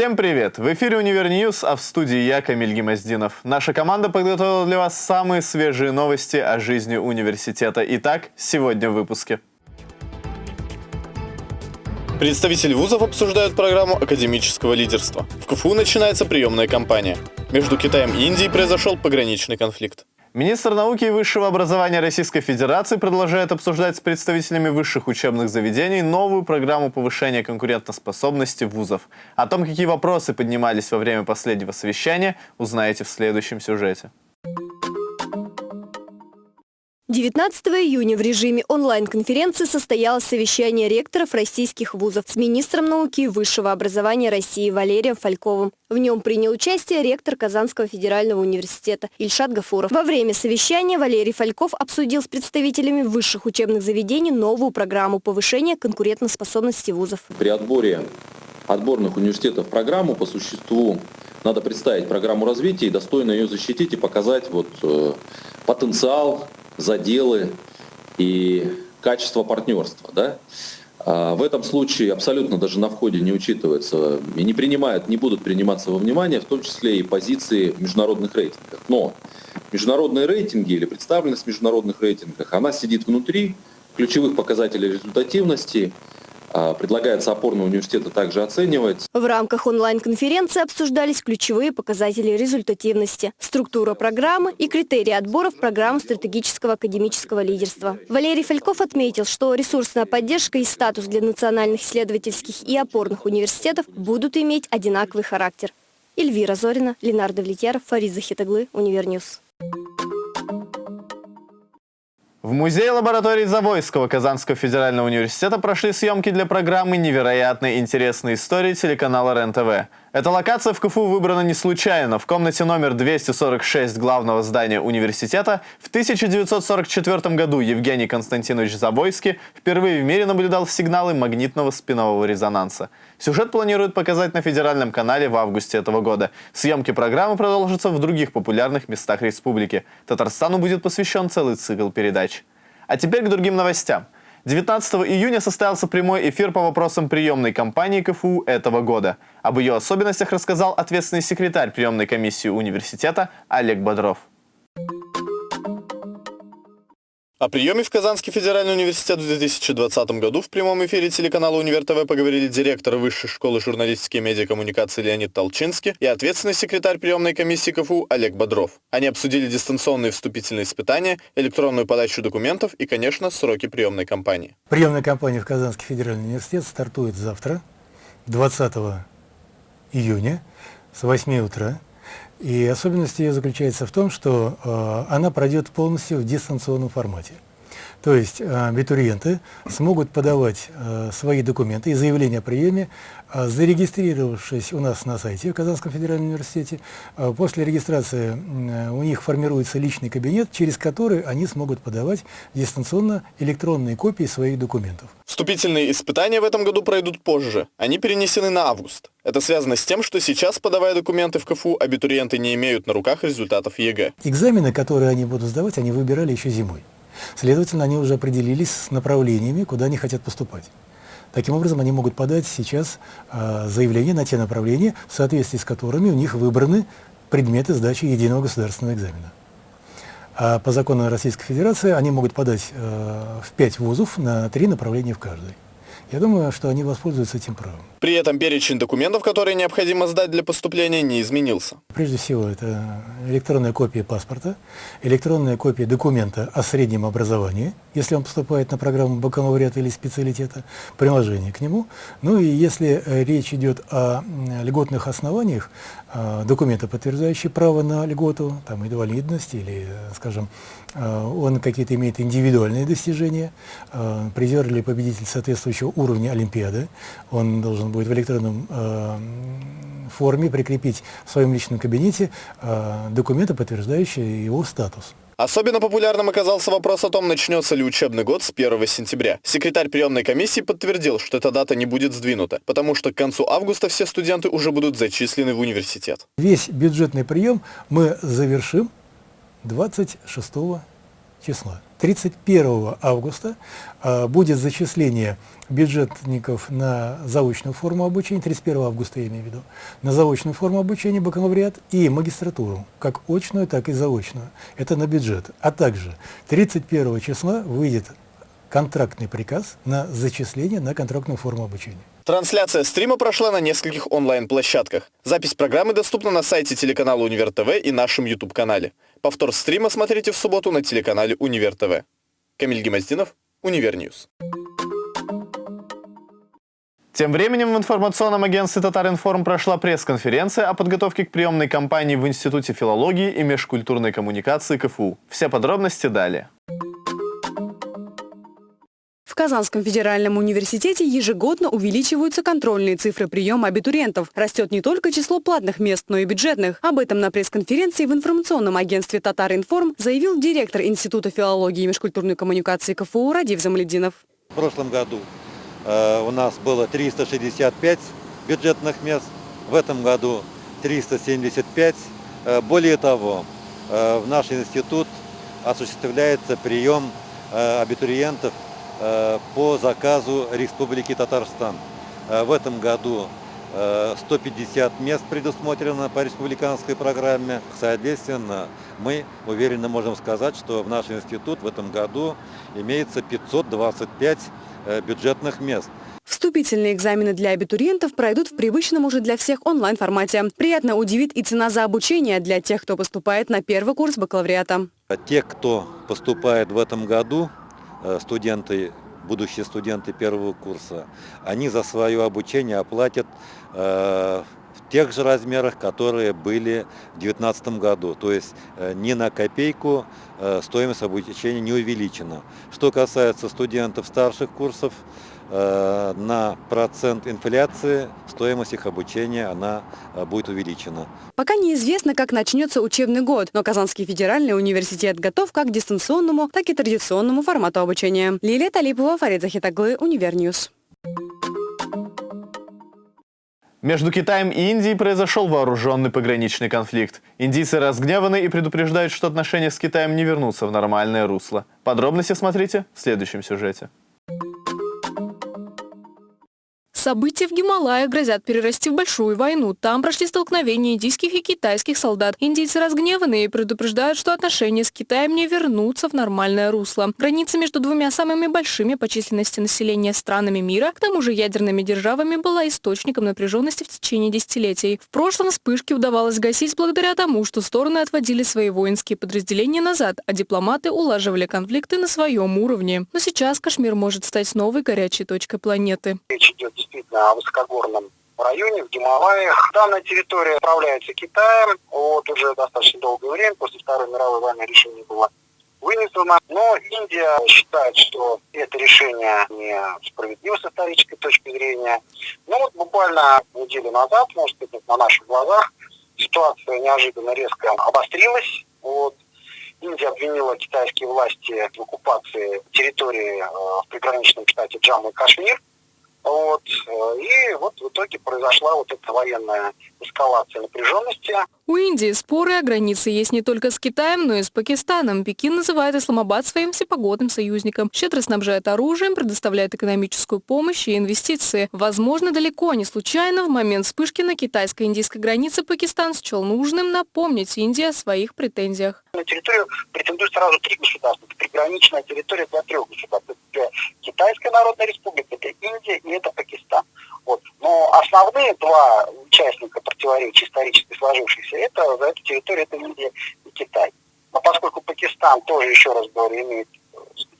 Всем привет! В эфире Универ News, а в студии я, Камиль Гемоздинов. Наша команда подготовила для вас самые свежие новости о жизни университета. Итак, сегодня в выпуске. Представители вузов обсуждают программу академического лидерства. В КФУ начинается приемная кампания. Между Китаем и Индией произошел пограничный конфликт. Министр науки и высшего образования Российской Федерации продолжает обсуждать с представителями высших учебных заведений новую программу повышения конкурентоспособности вузов. О том, какие вопросы поднимались во время последнего совещания, узнаете в следующем сюжете. 19 июня в режиме онлайн-конференции состоялось совещание ректоров российских вузов с министром науки и высшего образования России Валерием Фальковым. В нем принял участие ректор Казанского федерального университета Ильшат Гафуров. Во время совещания Валерий Фальков обсудил с представителями высших учебных заведений новую программу повышения конкурентоспособности вузов. При отборе отборных университетов программу по существу надо представить программу развития и достойно ее защитить и показать вот, э, потенциал заделы и качество партнерства. Да? А в этом случае абсолютно даже на входе не учитывается и не принимают, не будут приниматься во внимание, в том числе и позиции в международных рейтингах. Но международные рейтинги или представленность в международных рейтингах, она сидит внутри ключевых показателей результативности, предлагается опорные университеты также оценивать. В рамках онлайн-конференции обсуждались ключевые показатели результативности, структура программы и критерии отбора в программу стратегического академического лидерства. Валерий Фальков отметил, что ресурсная поддержка и статус для национальных исследовательских и опорных университетов будут иметь одинаковый характер. Эльвира Зорина, Ленар Довлетьяров, Фарид Захитаглы, Универ News. В музее лаборатории Завойского Казанского федерального университета прошли съемки для программы «Невероятные интересные истории» телеканала РЕН-ТВ. Эта локация в КФУ выбрана не случайно. В комнате номер 246 главного здания университета в 1944 году Евгений Константинович Забойский впервые в мире наблюдал сигналы магнитного спинового резонанса. Сюжет планируют показать на федеральном канале в августе этого года. Съемки программы продолжатся в других популярных местах республики. Татарстану будет посвящен целый цикл передач. А теперь к другим новостям. 19 июня состоялся прямой эфир по вопросам приемной кампании КФУ этого года. Об ее особенностях рассказал ответственный секретарь приемной комиссии университета Олег Бодров. О приеме в Казанский федеральный университет в 2020 году в прямом эфире телеканала Универ ТВ поговорили директор Высшей школы журналистики и медиакоммуникации Леонид Толчинский и ответственный секретарь приемной комиссии КФУ Олег Бодров. Они обсудили дистанционные вступительные испытания, электронную подачу документов и, конечно, сроки приемной кампании. Приемная кампания в Казанский федеральный университет стартует завтра, 20 июня, с 8 утра. И особенность ее заключается в том, что э, она пройдет полностью в дистанционном формате. То есть э, абитуриенты смогут подавать э, свои документы и заявления о приеме, э, зарегистрировавшись у нас на сайте в Казанском федеральном университете. После регистрации у них формируется личный кабинет, через который они смогут подавать дистанционно электронные копии своих документов. Вступительные испытания в этом году пройдут позже. Они перенесены на август. Это связано с тем, что сейчас, подавая документы в КФУ, абитуриенты не имеют на руках результатов ЕГЭ. Экзамены, которые они будут сдавать, они выбирали еще зимой. Следовательно, они уже определились с направлениями, куда они хотят поступать. Таким образом, они могут подать сейчас э, заявление на те направления, в соответствии с которыми у них выбраны предметы сдачи единого государственного экзамена. А по закону Российской Федерации они могут подать э, в пять вузов на три направления в каждой. Я думаю, что они воспользуются этим правом. При этом перечень документов, которые необходимо сдать для поступления, не изменился. Прежде всего, это электронная копия паспорта, электронная копия документа о среднем образовании, если он поступает на программу бакалавриата или специалитета, приложение к нему. Ну и если э, речь идет о льготных основаниях, э, документы, подтверждающие право на льготу, там, инвалидность или, э, скажем, он какие-то имеет индивидуальные достижения, призер или победитель соответствующего уровня Олимпиады, он должен будет в электронном форме прикрепить в своем личном кабинете документы, подтверждающие его статус. Особенно популярным оказался вопрос о том, начнется ли учебный год с 1 сентября. Секретарь приемной комиссии подтвердил, что эта дата не будет сдвинута, потому что к концу августа все студенты уже будут зачислены в университет. Весь бюджетный прием мы завершим 26 числа. 31 августа э, будет зачисление бюджетников на заочную форму обучения, 31 августа я имею в виду, на заочную форму обучения бакалавриат и магистратуру, как очную, так и заочную. Это на бюджет. А также 31 числа выйдет контрактный приказ на зачисление на контрактную форму обучения. Трансляция стрима прошла на нескольких онлайн-площадках. Запись программы доступна на сайте телеканала Универ ТВ и нашем YouTube-канале. Повтор стрима смотрите в субботу на телеканале Универ ТВ. Камиль Гемоздинов, Универ News. Тем временем в информационном агентстве «Татаринформ» прошла пресс-конференция о подготовке к приемной кампании в Институте филологии и межкультурной коммуникации КФУ. Все подробности далее. Казанском федеральном университете ежегодно увеличиваются контрольные цифры приема абитуриентов. Растет не только число платных мест, но и бюджетных. Об этом на пресс-конференции в информационном агентстве «Татаринформ» заявил директор Института филологии и межкультурной коммуникации КФУ Радив Замлединов. В прошлом году э, у нас было 365 бюджетных мест, в этом году 375. Э, более того, э, в наш институт осуществляется прием э, абитуриентов по заказу Республики Татарстан. Э, в этом году 150 э, мест предусмотрено по республиканской программе. Соответственно, мы уверенно можем сказать, что в наш институт в этом году имеется 525 бюджетных мест. Вступительные экзамены для абитуриентов пройдут в привычном уже для всех онлайн-формате. Приятно удивит и цена за обучение для тех, кто поступает на первый курс бакалавриата. Те, кто поступает в этом году, Э, студенты, будущие студенты первого курса, они за свое обучение оплатят э, в тех же размерах, которые были в 2019 году. То есть э, ни на копейку стоимость обучения не увеличена. Что касается студентов старших курсов, Э, на процент инфляции стоимость их обучения она э, будет увеличена. Пока неизвестно, как начнется учебный год, но Казанский федеральный университет готов как к дистанционному, так и традиционному формату обучения. Лилия Талипова, Фарид Захитаглы, Универ News. Между Китаем и Индией произошел вооруженный пограничный конфликт. Индийцы разгневаны и предупреждают, что отношения с Китаем не вернутся в нормальное русло. Подробности смотрите в следующем сюжете. События в Гималаях грозят перерасти в большую войну. Там прошли столкновения индийских и китайских солдат. Индийцы разгневаны и предупреждают, что отношения с Китаем не вернутся в нормальное русло. Граница между двумя самыми большими по численности населения странами мира, к тому же ядерными державами, была источником напряженности в течение десятилетий. В прошлом вспышки удавалось гасить благодаря тому, что стороны отводили свои воинские подразделения назад, а дипломаты улаживали конфликты на своем уровне. Но сейчас Кашмир может стать новой горячей точкой планеты. Речь идет о высокогорном районе, в Гималаях. Данная территория управляется Китаем вот уже достаточно долгое время. После Второй мировой войны решение было вынесено. Но Индия считает, что это решение не справедливо с исторической точки зрения. Ну вот буквально неделю назад, может быть, на наших глазах, ситуация неожиданно резко обострилась. Вот. Индия обвинила китайские власти в оккупации территории э, в приграничном штате Джамму и Кашмир. Вот. Э, и вот в итоге произошла вот эта военная эскалация напряженности. У Индии споры о границе есть не только с Китаем, но и с Пакистаном. Пекин называет Исламабад своим всепогодным союзником. Щедро снабжает оружием, предоставляет экономическую помощь и инвестиции. Возможно, далеко не случайно в момент вспышки на китайско-индийской границе Пакистан счел нужным напомнить Индии о своих претензиях. На территорию претендуют сразу три государства. Это приграничная территория для трех государств. Это Китайская Народная Республика, это Индия и это Пакистан. Вот. Но основные два участника противоречия исторически сложившихся, это за эту территорию это Индия и Китай. Но поскольку Пакистан тоже, еще раз говорю, имеет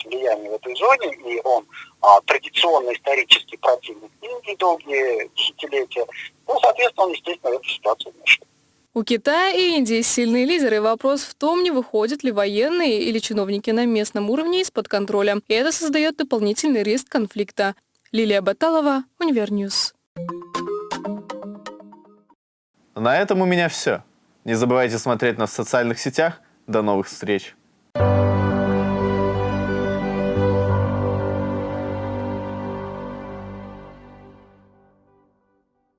влияние в этой зоне, и он а, традиционно исторический противник Индии долгие десятилетия, ну, соответственно, он, естественно, в эту ситуацию вмешивается. У Китая и Индии сильные лидеры. Вопрос в том, не выходят ли военные или чиновники на местном уровне из-под контроля. И это создает дополнительный риск конфликта. Лилия Баталова, Универ News. На этом у меня все. Не забывайте смотреть нас в социальных сетях. До новых встреч!